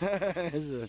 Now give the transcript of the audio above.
Eso.